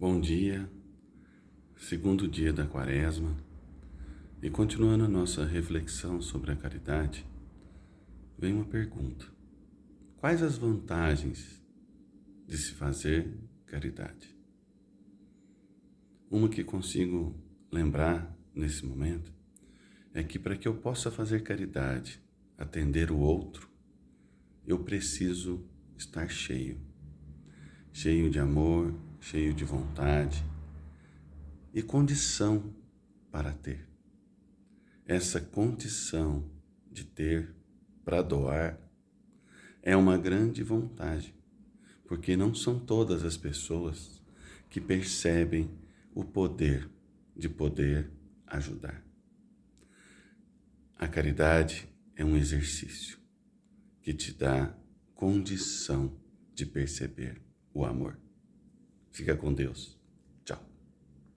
Bom dia, segundo dia da quaresma, e continuando a nossa reflexão sobre a caridade, vem uma pergunta: Quais as vantagens de se fazer caridade? Uma que consigo lembrar nesse momento é que para que eu possa fazer caridade, atender o outro, eu preciso estar cheio. Cheio de amor, cheio de vontade e condição para ter. Essa condição de ter para doar é uma grande vontade, porque não são todas as pessoas que percebem o poder de poder ajudar. A caridade é um exercício que te dá condição de perceber o amor. Fica com Deus.